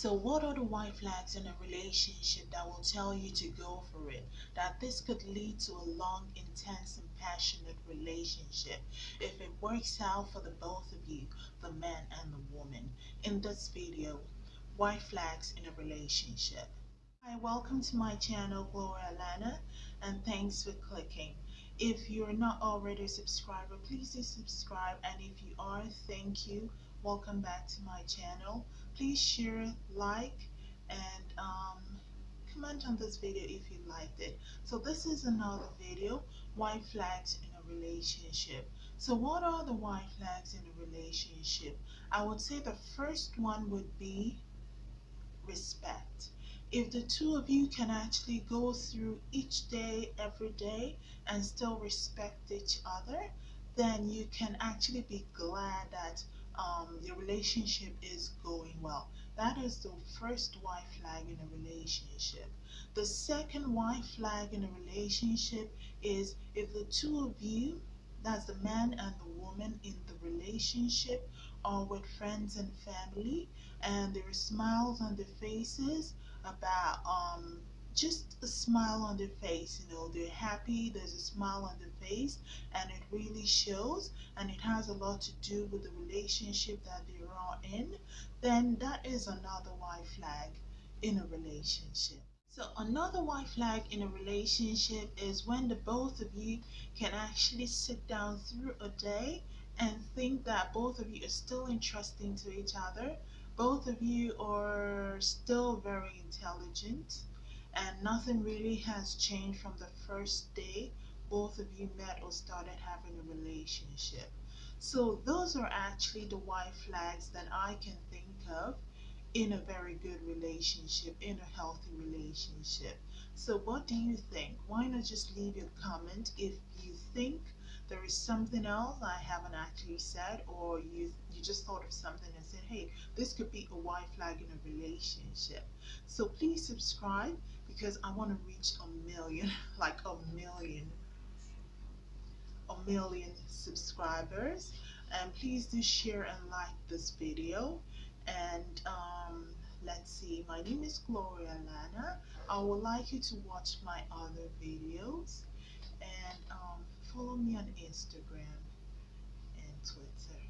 So, what are the white flags in a relationship that will tell you to go for it? That this could lead to a long, intense, and passionate relationship if it works out for the both of you, the man and the woman. In this video, white flags in a relationship. Hi, welcome to my channel, Gloria Lana, and thanks for clicking. If you're not already a subscriber, please do subscribe, and if you are, thank you. Welcome back to my channel. Please share like and um, comment on this video if you liked it. So this is another video white flags in a relationship. So what are the white flags in a relationship? I would say the first one would be respect. If the two of you can actually go through each day every day and still respect each other then you can actually be glad that um, your relationship is going well. That is the first white flag in a relationship. The second white flag in a relationship is if the two of you, that's the man and the woman in the relationship, are with friends and family, and there are smiles on their faces about um, just a smile on their face. You know, they're happy, there's a smile on their face, and it really shows, and it has a lot to do with the relationship that they are in, then that is another white flag in a relationship. So another white flag in a relationship is when the both of you can actually sit down through a day and think that both of you are still interesting to each other. Both of you are still very intelligent and nothing really has changed from the first day both of you met or started having a relationship. So those are actually the white flags that I can think of in a very good relationship, in a healthy relationship. So what do you think? Why not just leave your comment if you think there is something else I haven't actually said or you you just thought of something and said, hey, this could be a white flag in a relationship. So please subscribe because I want to reach a million, like a million, a million subscribers. And please do share and like this video. And um, let's see, my name is Gloria Lana. I would like you to watch my other videos and um, follow me on Instagram and Twitter.